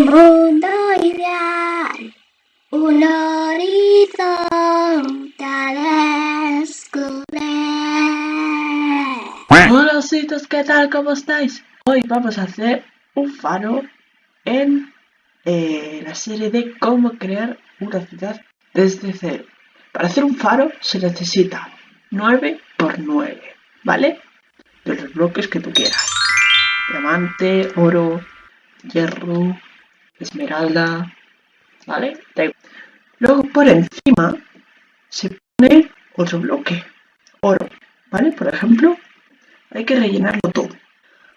un mundo ideal, un horizonte a descubrir. Hola ositos, ¿qué tal? ¿Cómo estáis? Hoy vamos a hacer un faro en eh, la serie de cómo crear una ciudad desde cero. Para hacer un faro se necesita 9 por 9, ¿vale? De los bloques que tú quieras. Diamante, oro, hierro, esmeralda, ¿vale? Luego por encima se pone otro bloque, oro, ¿vale? Por ejemplo, hay que rellenarlo todo.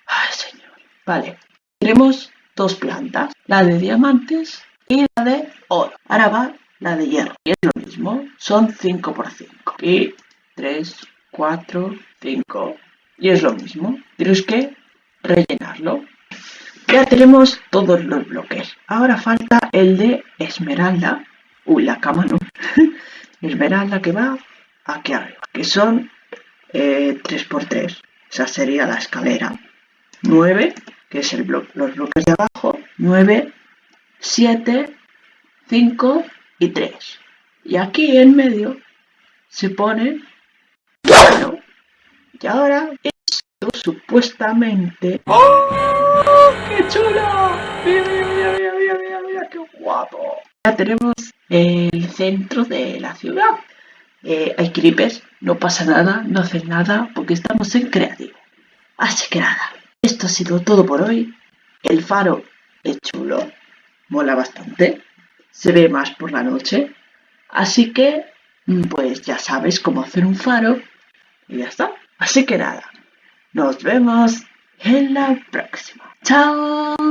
Ay, señor. Vale, tenemos dos plantas, la de diamantes y la de oro. Ahora va la de hierro, y es lo mismo, son 5 por 5. Y 3, 4, 5, y es lo mismo. Tienes que rellenarlo. Ya tenemos todos los bloques. Ahora falta el de esmeralda. Uy, la cama no. esmeralda que va aquí arriba. Que son 3x3. Eh, Esa sería la escalera. 9, que es el bloque, los bloques de abajo. 9, 7, 5 y 3. Y aquí en medio se pone bueno, y ahora esto supuestamente... ¡Oh! ¡Qué chulo! Mira, mira, mira, mira, mira, mira, qué guapo. Ya tenemos el centro de la ciudad. Eh, hay creepers, no pasa nada, no hacen nada, porque estamos en creativo. Así que nada, esto ha sido todo por hoy. El faro es chulo, mola bastante, se ve más por la noche. Así que, pues ya sabes cómo hacer un faro y ya está. Así que nada, nos vemos en la próxima. ¡Chao!